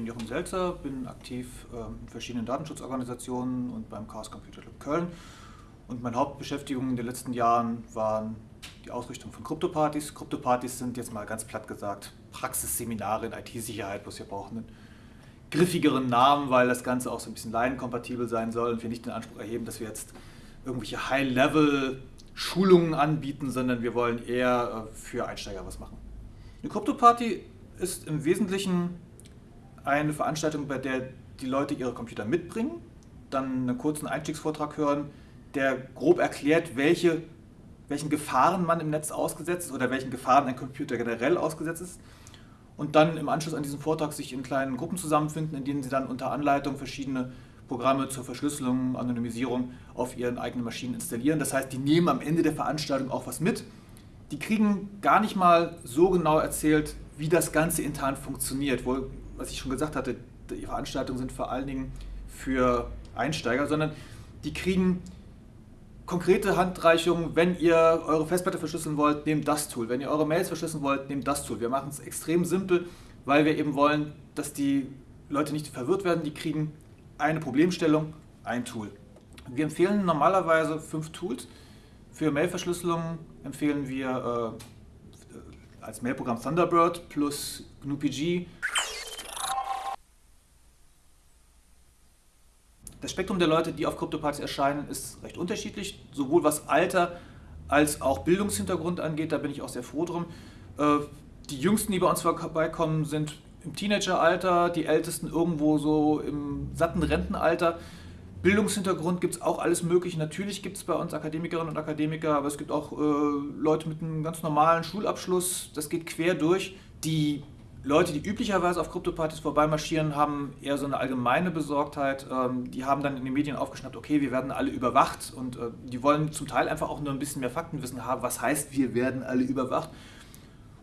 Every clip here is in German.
bin Jochen Selzer, bin aktiv ähm, in verschiedenen Datenschutzorganisationen und beim Chaos Computer Club Köln. Und meine Hauptbeschäftigung in den letzten Jahren waren die Ausrichtung von Kryptopartys. Kryptopartys sind jetzt mal ganz platt gesagt Praxisseminare in IT-Sicherheit, bloß wir brauchen einen griffigeren Namen, weil das Ganze auch so ein bisschen laienkompatibel sein soll und wir nicht den Anspruch erheben, dass wir jetzt irgendwelche High-Level-Schulungen anbieten, sondern wir wollen eher äh, für Einsteiger was machen. Eine Krypto-Party ist im Wesentlichen eine Veranstaltung, bei der die Leute ihre Computer mitbringen, dann einen kurzen Einstiegsvortrag hören, der grob erklärt, welche, welchen Gefahren man im Netz ausgesetzt ist oder welchen Gefahren ein Computer generell ausgesetzt ist. Und dann im Anschluss an diesen Vortrag sich in kleinen Gruppen zusammenfinden, in denen sie dann unter Anleitung verschiedene Programme zur Verschlüsselung, Anonymisierung auf ihren eigenen Maschinen installieren. Das heißt, die nehmen am Ende der Veranstaltung auch was mit. Die kriegen gar nicht mal so genau erzählt, wie das Ganze intern funktioniert. Wo, was ich schon gesagt hatte, die Veranstaltungen sind vor allen Dingen für Einsteiger, sondern die kriegen konkrete Handreichungen, wenn ihr eure Festplatte verschlüsseln wollt, nehmt das Tool. Wenn ihr eure Mails verschlüsseln wollt, nehmt das Tool. Wir machen es extrem simpel, weil wir eben wollen, dass die Leute nicht verwirrt werden. Die kriegen eine Problemstellung, ein Tool. Wir empfehlen normalerweise fünf Tools. Für Mailverschlüsselung empfehlen wir äh, als Mailprogramm Thunderbird plus GNU-PG Das Spektrum der Leute, die auf Kryptopartys erscheinen, ist recht unterschiedlich, sowohl was Alter als auch Bildungshintergrund angeht, da bin ich auch sehr froh drum. Äh, die Jüngsten, die bei uns vorbeikommen, sind im Teenageralter, die Ältesten irgendwo so im satten Rentenalter. Bildungshintergrund gibt es auch alles mögliche. Natürlich gibt es bei uns Akademikerinnen und Akademiker, aber es gibt auch äh, Leute mit einem ganz normalen Schulabschluss. Das geht quer durch. Die Leute, die üblicherweise auf Kryptopartys vorbeimarschieren, haben eher so eine allgemeine Besorgtheit. Ähm, die haben dann in den Medien aufgeschnappt, okay, wir werden alle überwacht und äh, die wollen zum Teil einfach auch nur ein bisschen mehr Faktenwissen haben, was heißt, wir werden alle überwacht.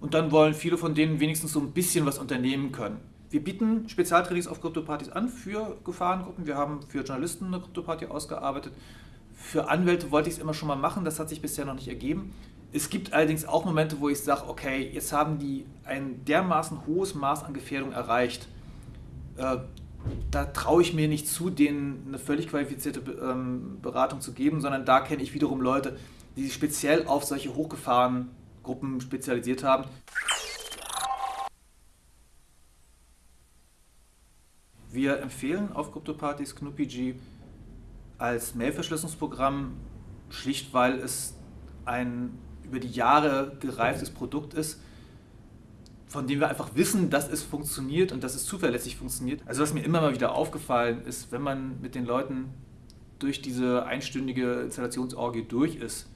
Und dann wollen viele von denen wenigstens so ein bisschen was unternehmen können. Wir bieten Spezialtrainings auf Kryptopartys an für Gefahrengruppen. Wir haben für Journalisten eine Kryptoparty ausgearbeitet. Für Anwälte wollte ich es immer schon mal machen, das hat sich bisher noch nicht ergeben. Es gibt allerdings auch Momente, wo ich sage, okay, jetzt haben die ein dermaßen hohes Maß an Gefährdung erreicht. Äh, da traue ich mir nicht zu, denen eine völlig qualifizierte ähm, Beratung zu geben, sondern da kenne ich wiederum Leute, die sich speziell auf solche Hochgefahrengruppen spezialisiert haben. Wir empfehlen auf Kryptopartys GNU-PG als Mailverschlüsselungsprogramm, schlicht weil es ein über die Jahre gereiftes Produkt ist, von dem wir einfach wissen, dass es funktioniert und dass es zuverlässig funktioniert. Also was mir immer mal wieder aufgefallen ist, wenn man mit den Leuten durch diese einstündige Installationsorgie durch ist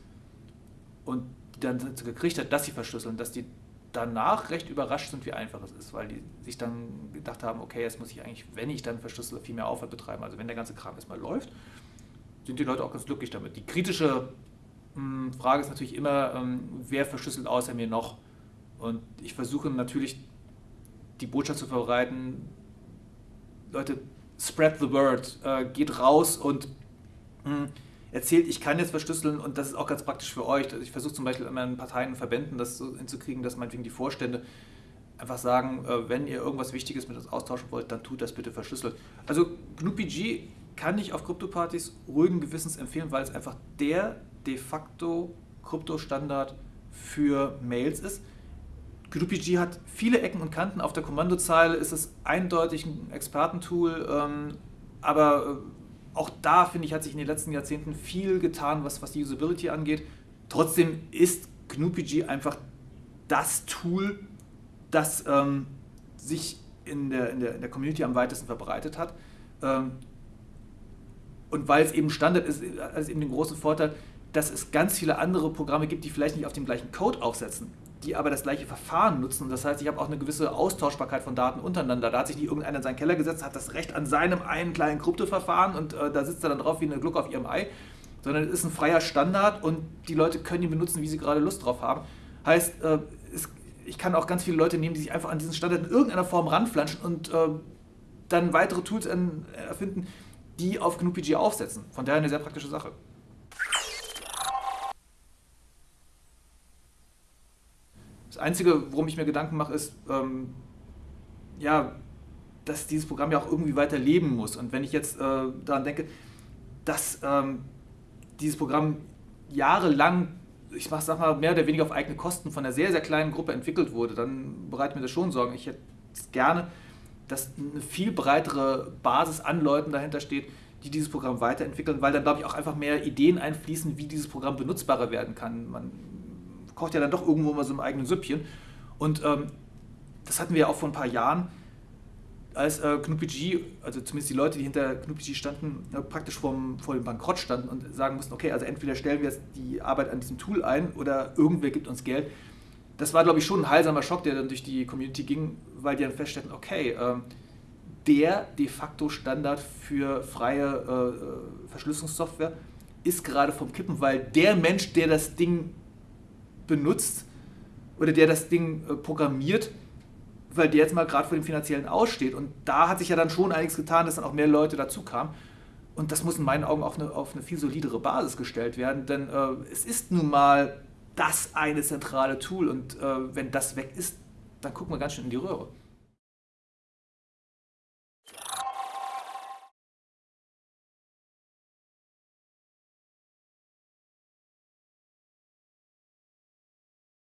und dann gekriegt hat, dass sie verschlüsseln, dass die danach recht überrascht sind, wie einfach es ist, weil die sich dann gedacht haben, okay, jetzt muss ich eigentlich, wenn ich dann verschlüssele, viel mehr Aufwand betreiben. Also wenn der ganze Kram erstmal läuft, sind die Leute auch ganz glücklich damit. Die kritische Frage ist natürlich immer, ähm, wer verschlüsselt außer mir noch? Und ich versuche natürlich die Botschaft zu verbreiten, Leute, spread the word, äh, geht raus und hm, erzählt, ich kann jetzt verschlüsseln und das ist auch ganz praktisch für euch. Ich versuche zum Beispiel in meinen Parteien und Verbänden das so hinzukriegen, dass meinetwegen die Vorstände einfach sagen, äh, wenn ihr irgendwas Wichtiges mit uns austauschen wollt, dann tut das bitte verschlüsselt. Also GNU-PG kann ich auf Kryptopartys ruhigen Gewissens empfehlen, weil es einfach der de facto Kryptostandard für Mails ist. GnuPG hat viele Ecken und Kanten. Auf der Kommandozeile ist es eindeutig ein Expertentool, ähm, aber äh, auch da, finde ich, hat sich in den letzten Jahrzehnten viel getan, was, was die Usability angeht. Trotzdem ist GnuPG einfach das Tool, das ähm, sich in der, in, der, in der Community am weitesten verbreitet hat. Ähm, und weil es eben Standard ist, hat es eben den großen Vorteil, dass es ganz viele andere Programme gibt, die vielleicht nicht auf dem gleichen Code aufsetzen, die aber das gleiche Verfahren nutzen. Das heißt, ich habe auch eine gewisse Austauschbarkeit von Daten untereinander. Da hat sich nicht irgendeiner in seinen Keller gesetzt, hat das Recht an seinem einen kleinen Kryptoverfahren und äh, da sitzt er dann drauf wie eine Gluck auf ihrem Ei, sondern es ist ein freier Standard und die Leute können ihn benutzen, wie sie gerade Lust drauf haben. Heißt, äh, es, ich kann auch ganz viele Leute nehmen, die sich einfach an diesen Standard in irgendeiner Form ranflanschen und äh, dann weitere Tools erfinden, die auf GNU-PG aufsetzen. Von daher eine sehr praktische Sache. Einzige, worum ich mir Gedanken mache, ist, ähm, ja, dass dieses Programm ja auch irgendwie weiter leben muss. Und wenn ich jetzt äh, daran denke, dass ähm, dieses Programm jahrelang, ich sag mal, mehr oder weniger auf eigene Kosten von einer sehr, sehr kleinen Gruppe entwickelt wurde, dann bereitet mir das schon Sorgen. Ich hätte gerne, dass eine viel breitere Basis an Leuten dahinter steht, die dieses Programm weiterentwickeln, weil dann, glaube ich, auch einfach mehr Ideen einfließen, wie dieses Programm benutzbarer werden kann. Man kocht ja dann doch irgendwo mal so im eigenen Süppchen. Und ähm, das hatten wir ja auch vor ein paar Jahren als äh, KnuPG, also zumindest die Leute, die hinter KnuPG standen, äh, praktisch vorm, vor dem Bankrott standen und sagen mussten, okay, also entweder stellen wir jetzt die Arbeit an diesem Tool ein oder irgendwer gibt uns Geld. Das war, glaube ich, schon ein heilsamer Schock, der dann durch die Community ging, weil die dann feststellten, okay, äh, der de facto Standard für freie äh, Verschlüsselungssoftware ist gerade vom Kippen, weil der Mensch, der das Ding benutzt oder der das Ding äh, programmiert, weil der jetzt mal gerade vor dem finanziellen Aussteht. Und da hat sich ja dann schon einiges getan, dass dann auch mehr Leute dazu kamen. Und das muss in meinen Augen auf eine, auf eine viel solidere Basis gestellt werden, denn äh, es ist nun mal das eine zentrale Tool und äh, wenn das weg ist, dann gucken wir ganz schön in die Röhre.